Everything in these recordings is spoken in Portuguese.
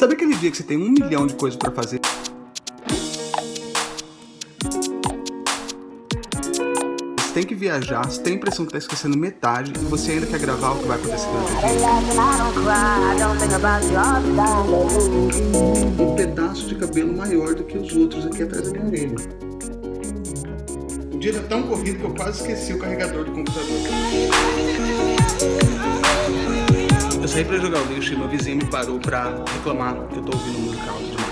Sabe aquele dia que você tem um milhão de coisas pra fazer? Você tem que viajar, você tem a impressão que tá esquecendo metade e você ainda quer gravar o que vai acontecer durante o dia. Um pedaço de cabelo maior do que os outros aqui atrás da minha orelha. O dia tá tão corrido que eu quase esqueci o carregador do computador. Eu saí pra jogar o lixo e meu vizinho me parou pra reclamar que eu tô ouvindo música alta demais.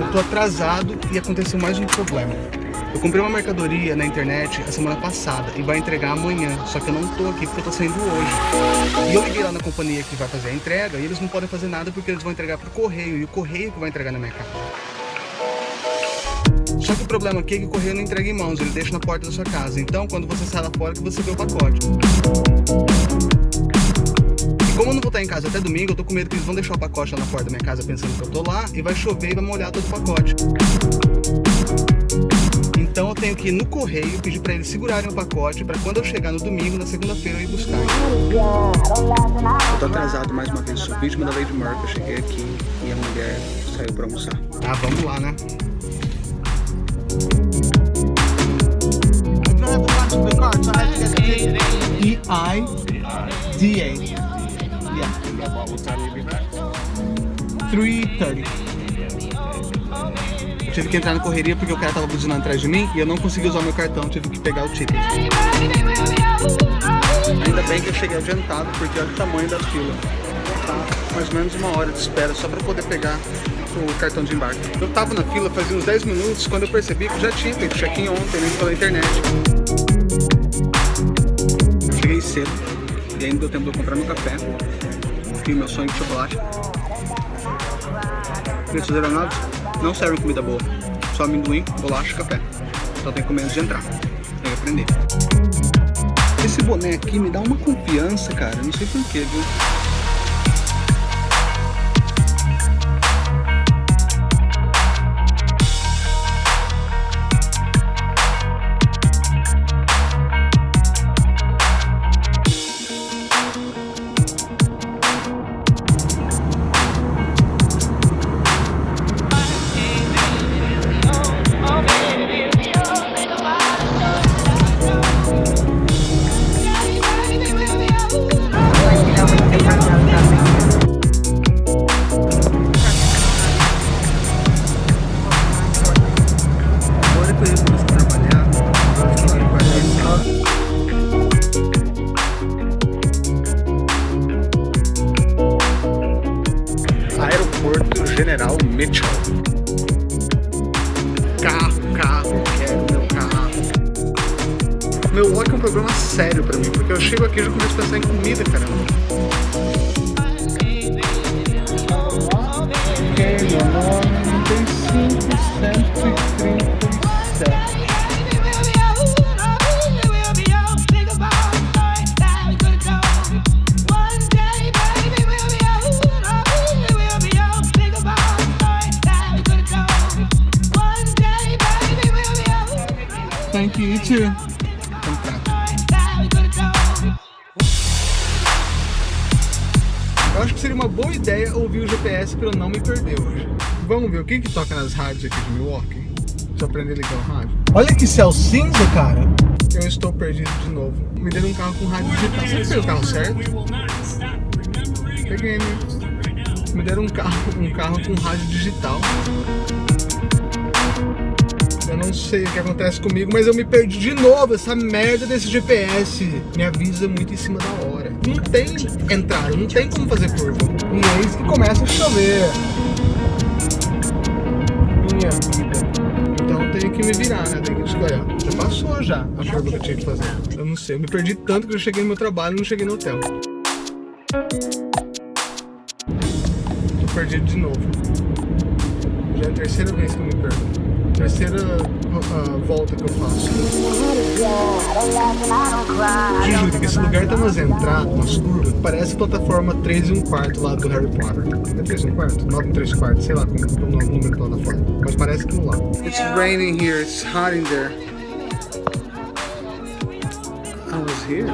Eu tô atrasado e aconteceu mais um problema. Eu comprei uma mercadoria na internet a semana passada e vai entregar amanhã, só que eu não tô aqui porque eu tô saindo hoje. E eu liguei lá na companhia que vai fazer a entrega e eles não podem fazer nada porque eles vão entregar pro correio e o correio que vai entregar na minha casa. Só que o problema aqui é que o correio não entrega em mãos, ele deixa na porta da sua casa. Então, quando você sai lá fora, que você vê o pacote. E como eu não vou estar em casa até domingo, eu tô com medo que eles vão deixar o pacote lá na porta da minha casa pensando que eu tô lá, e vai chover e vai molhar todo o pacote. Então eu tenho que ir no correio, pedir para eles segurarem o pacote para quando eu chegar no domingo, na segunda-feira eu ir buscar. Eu tô atrasado mais uma vez, sou vítima da Lady Murphy, eu cheguei aqui e a mulher saiu para almoçar. Ah, vamos lá, né? E-I-D-A. Yeah. 3.30 tive que entrar na correria porque o cara tava buzinando atrás de mim e eu não consegui usar meu cartão, tive que pegar o ticket. Ainda bem que eu cheguei adiantado, porque olha o tamanho da fila. Tá mais ou menos uma hora de espera só para poder pegar o cartão de embarque. Eu tava na fila fazia uns 10 minutos quando eu percebi que já tinha feito check-in ontem né, pela internet. Cheguei cedo e ainda deu tempo de eu comprar meu café e meu sonho de chocolate. Preços aeronados não servem comida boa, só amendoim, bolacha e café. Só tem que comer antes de entrar. Tem que aprender. Esse boné aqui me dá uma confiança, cara. Não sei porquê, viu? Meu walk é um problema sério pra mim, porque eu chego aqui e já começo a pensar em comida, caramba. Ok, meu nome tem 537. Thank you, you too. Acho que seria uma boa ideia ouvir o GPS para eu não me perder hoje. Vamos ver o que que toca nas rádios aqui de Milwaukee. Deixa eu aprender a ligar o rádio. Olha que céu cinza, cara. Eu estou perdido de novo. Me deram um carro com rádio digital. Você fez o carro certo? Peguei, né? Me deram um carro, um carro com rádio digital. Eu não sei o que acontece comigo, mas eu me perdi de novo. Essa merda desse GPS me avisa muito em cima da hora. Não tem entrada, não tem como fazer curva. E eis que começa a chover. Minha vida. Então tenho que me virar, né? Tenho que escolher. Já passou já a curva que eu tinha que fazer. Eu não sei, eu me perdi tanto que eu cheguei no meu trabalho e não cheguei no hotel. Tô perdido de novo. Já é a terceira vez que eu me perdo terceira uh, volta que eu faço. Juro, esse lugar tá mais entradas, umas curvas, parece plataforma 3 e 1 quarto lá do Harry Potter. É 3 e 1 quarto? 9 e 3 quarto, sei lá como é o número da plataforma. Mas parece que não lá. It's raining here, it's hot in there. I was here.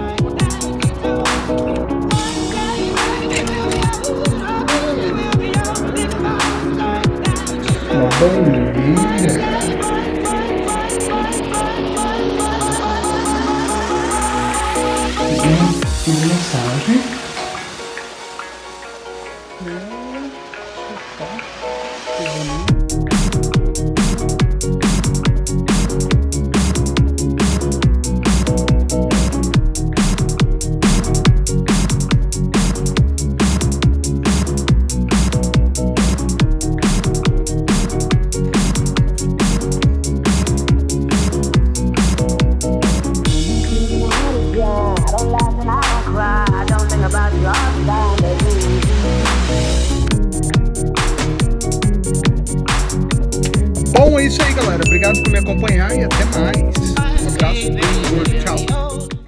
Uma bandeirinha. In this. acompanhar e até mais. Um abraço.